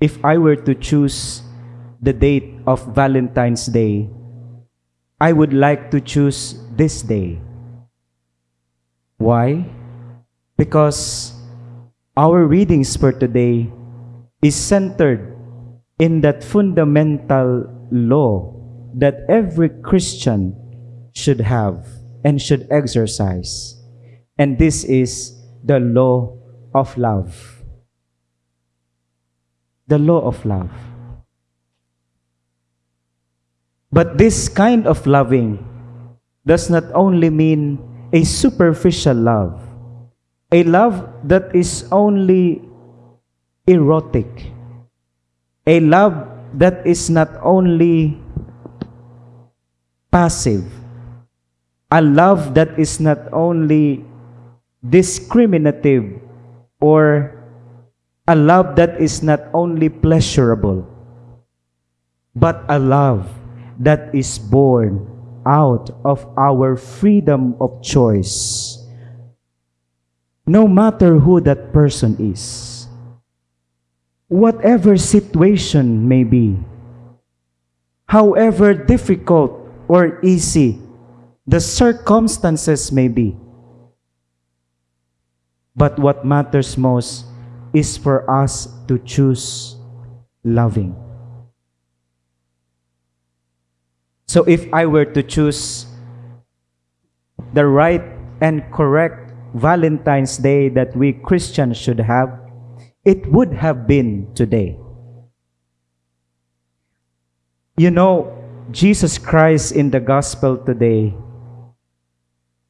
if I were to choose the date of Valentine's Day, I would like to choose this day. Why? Because our readings for today is centered in that fundamental law that every Christian should have and should exercise. And this is the law of love. The law of love. But this kind of loving does not only mean a superficial love, a love that is only erotic, a love that is not only passive, a love that is not only discriminative or a love that is not only pleasurable, but a love that is born out of our freedom of choice. No matter who that person is, whatever situation may be, however difficult or easy the circumstances may be. But what matters most is for us to choose loving. So if I were to choose the right and correct Valentine's Day that we Christians should have, it would have been today. You know, Jesus Christ in the gospel today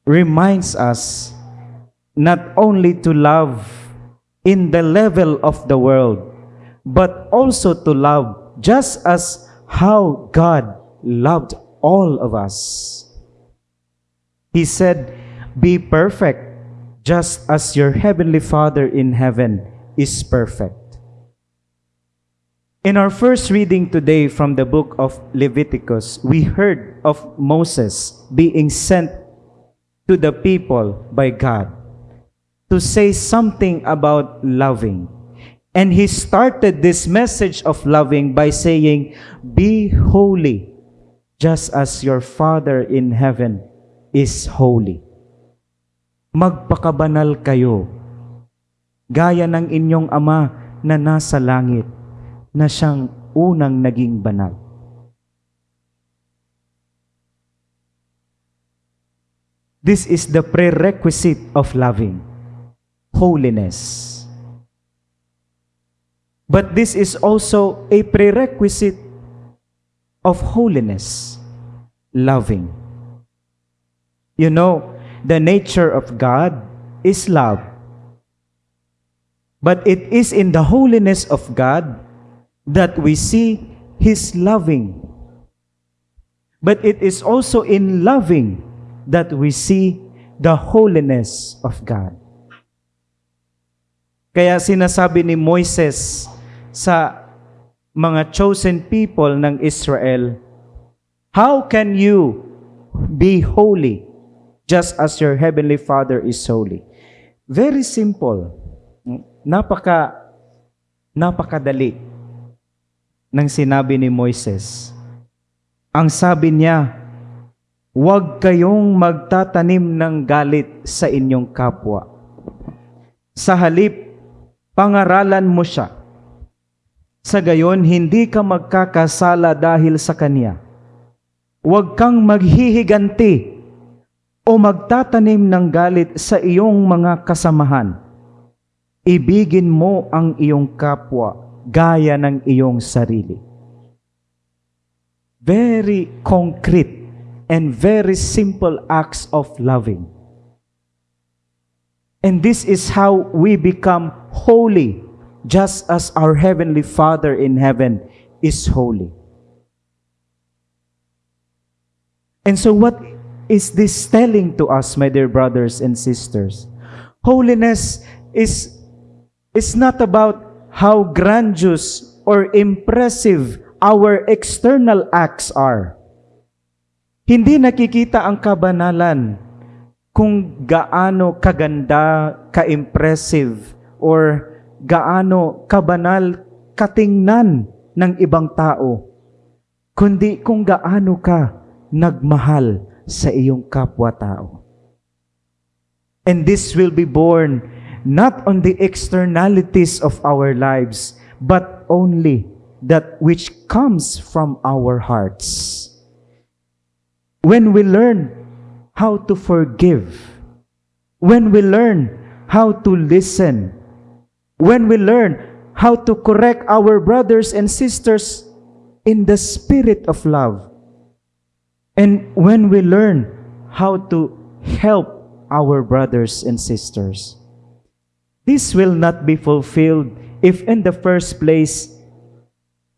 reminds us not only to love in the level of the world, but also to love just as how God loved all of us. He said, Be perfect, just as your heavenly Father in heaven is perfect. In our first reading today from the book of Leviticus, we heard of Moses being sent to the people by God to say something about loving. And he started this message of loving by saying, Be holy, just as your Father in heaven is holy. Magpakabanal kayo, gaya ng inyong Ama na nasa langit, na siyang unang naging banal. This is the prerequisite of loving, holiness. But this is also a prerequisite of holiness, loving. You know, the nature of God is love. But it is in the holiness of God that we see His loving. But it is also in loving that we see the holiness of God. Kaya sinasabi ni Moises sa mga chosen people ng Israel, How can you be holy just as your heavenly Father is holy? Very simple. Napaka napakadali ng sinabi ni Moises. Ang sabi niya, huwag kayong magtatanim ng galit sa inyong kapwa. Sa halip, pangaralan mo siya sa gayon, hindi ka magkakasala dahil sa Kanya. Huwag kang maghihiganti o magtatanim ng galit sa iyong mga kasamahan. Ibigin mo ang iyong kapwa gaya ng iyong sarili. Very concrete and very simple acts of loving. And this is how we become holy just as our Heavenly Father in heaven is holy. And so, what is this telling to us, my dear brothers and sisters? Holiness is, is not about how grandiose or impressive our external acts are. Hindi nakikita ang kabanalan kung gaano kaganda, ka-impressive, or gaano kabanal, katingnan ng ibang tao, kundi kung gaano ka nagmahal sa iyong kapwa-tao. And this will be born not on the externalities of our lives, but only that which comes from our hearts. When we learn how to forgive, when we learn how to listen, when we learn how to correct our brothers and sisters in the spirit of love, and when we learn how to help our brothers and sisters. This will not be fulfilled if in the first place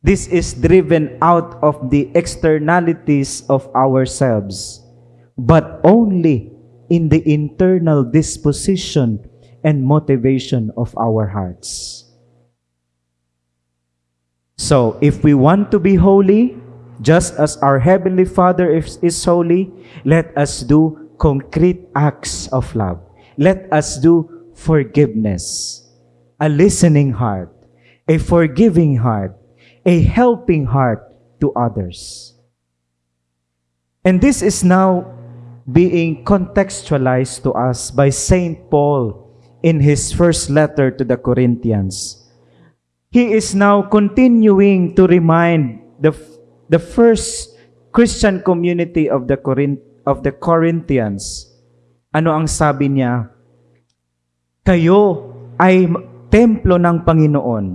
this is driven out of the externalities of ourselves, but only in the internal disposition and motivation of our hearts. So, if we want to be holy, just as our Heavenly Father is, is holy, let us do concrete acts of love. Let us do forgiveness, a listening heart, a forgiving heart, a helping heart to others. And this is now being contextualized to us by St. Paul in his first letter to the Corinthians. He is now continuing to remind the, the first Christian community of the, Corinth, of the Corinthians. Ano ang sabi niya? Kayo ay templo ng Panginoon.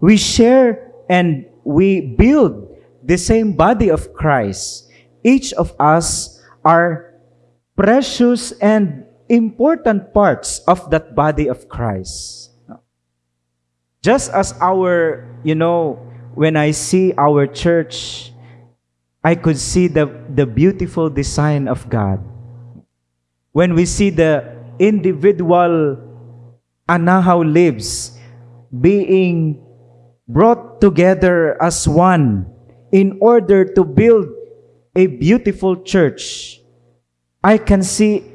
We share and we build the same body of Christ. Each of us are precious and important parts of that body of Christ. Just as our, you know, when I see our church, I could see the, the beautiful design of God. When we see the individual Anahaw lives being brought together as one in order to build a beautiful church, I can see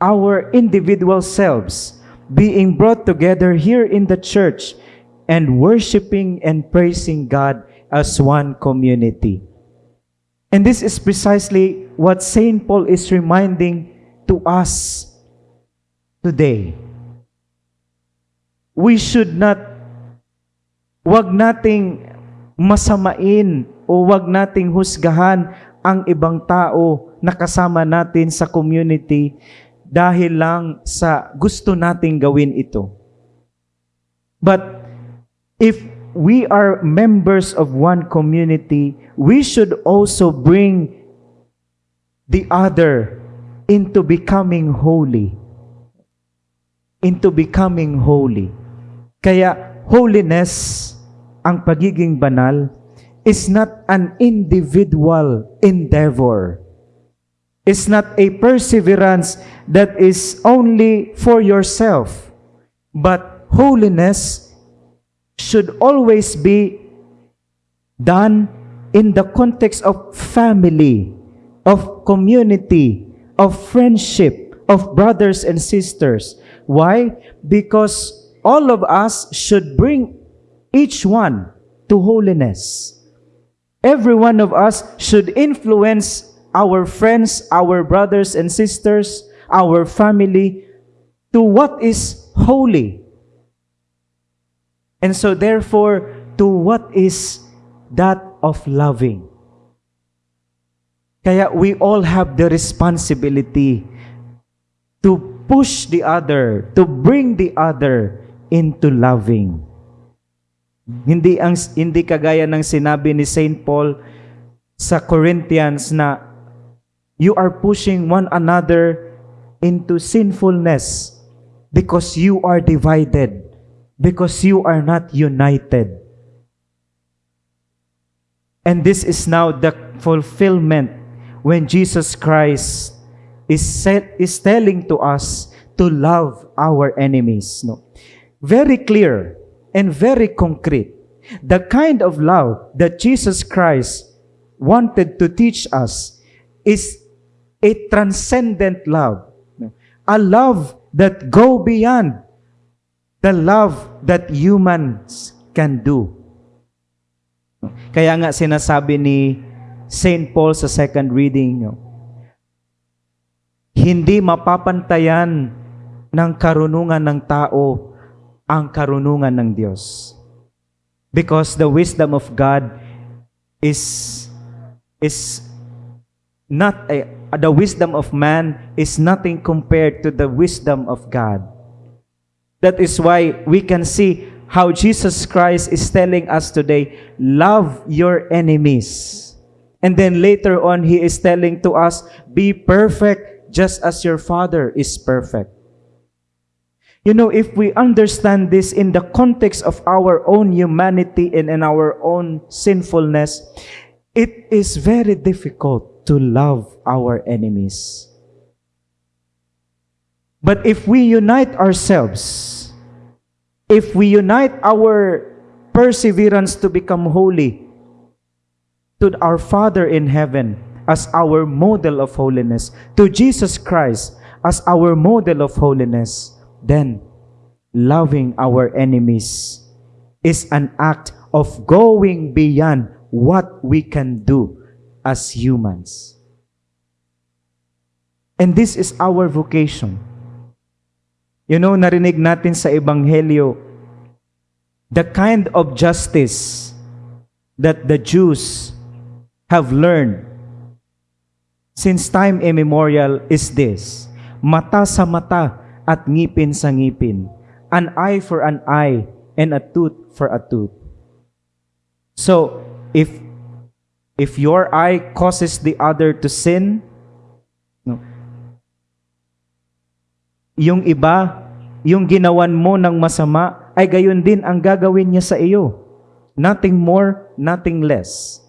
our individual selves being brought together here in the church and worshiping and praising God as one community. And this is precisely what St. Paul is reminding to us today. We should not, wag nating masamain o wag nating husgahan ang ibang tao na kasama natin sa community dahil lang sa gusto nating gawin ito. But if we are members of one community, we should also bring the other into becoming holy. Into becoming holy. Kaya holiness, ang pagiging banal, is not an individual endeavor. It's not a perseverance that is only for yourself. But holiness should always be done in the context of family, of community, of friendship, of brothers and sisters. Why? Because all of us should bring each one to holiness. Every one of us should influence our friends, our brothers and sisters, our family to what is holy. And so therefore, to what is that of loving. Kaya we all have the responsibility to push the other, to bring the other into loving. Hindi ang hindi kagaya ng sinabi ni Saint Paul sa Corinthians na you are pushing one another into sinfulness because you are divided, because you are not united. And this is now the fulfillment when Jesus Christ is, set, is telling to us to love our enemies. No? very clear and very concrete. The kind of love that Jesus Christ wanted to teach us is a transcendent love. A love that go beyond the love that humans can do. Kaya nga sinasabi ni St. Paul sa second reading, hindi mapapantayan ng karunungan ng tao ang karunungan ng Diyos. Because the wisdom of God is is not a, the wisdom of man is nothing compared to the wisdom of God. That is why we can see how Jesus Christ is telling us today, love your enemies. And then later on, He is telling to us, be perfect just as your Father is perfect. You know, if we understand this in the context of our own humanity and in our own sinfulness, it is very difficult to love our enemies. But if we unite ourselves, if we unite our perseverance to become holy to our Father in heaven as our model of holiness, to Jesus Christ as our model of holiness, then loving our enemies is an act of going beyond what we can do as humans. And this is our vocation. You know, narinig natin sa Ebanghelyo, the kind of justice that the Jews have learned since time immemorial is this, mata sa mata at ngipin sa ngipin, an eye for an eye and a tooth for a tooth. So, if if your eye causes the other to sin, no, yung iba, yung ginawan mo ng masama, ay gayon din ang gagawin niya sa iyo. Nothing more, nothing less.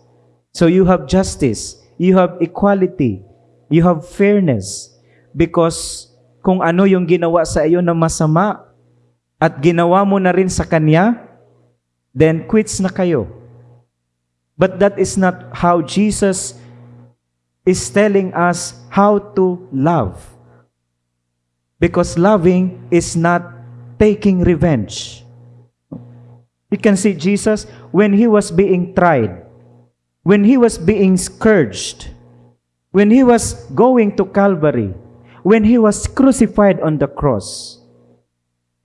So you have justice, you have equality, you have fairness. Because kung ano yung ginawa sa iyo na masama, at ginawa mo na rin sa kanya, then quits na kayo. But that is not how Jesus is telling us how to love. Because loving is not taking revenge. You can see Jesus when he was being tried, when he was being scourged, when he was going to Calvary, when he was crucified on the cross.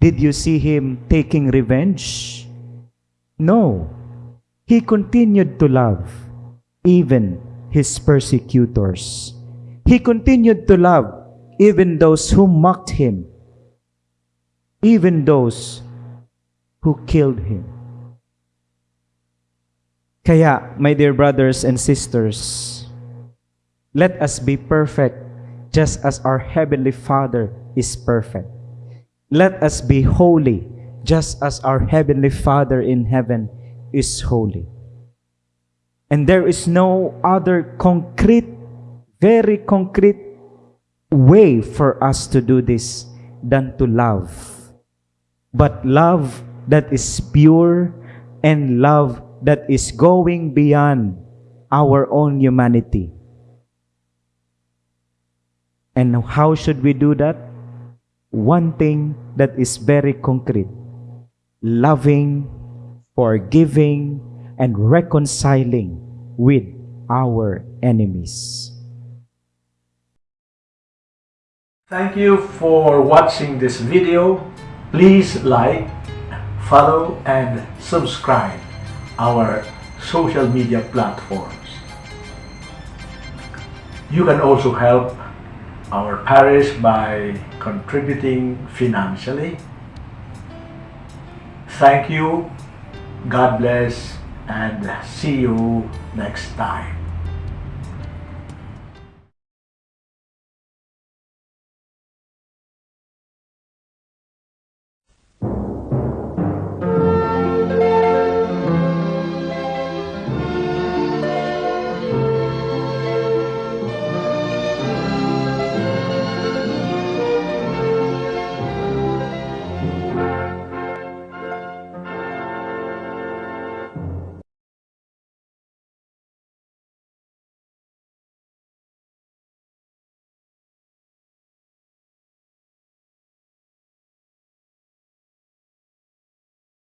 Did you see him taking revenge? No. He continued to love even his persecutors. He continued to love even those who mocked him, even those who killed him. Kaya, my dear brothers and sisters, let us be perfect just as our Heavenly Father is perfect. Let us be holy just as our Heavenly Father in heaven is holy. And there is no other concrete, very concrete way for us to do this than to love. But love that is pure and love that is going beyond our own humanity. And how should we do that? One thing that is very concrete loving, forgiving, and reconciling with our enemies. Thank you for watching this video. Please like, follow, and subscribe our social media platforms. You can also help our parish by contributing financially. Thank you, God bless, and see you next time.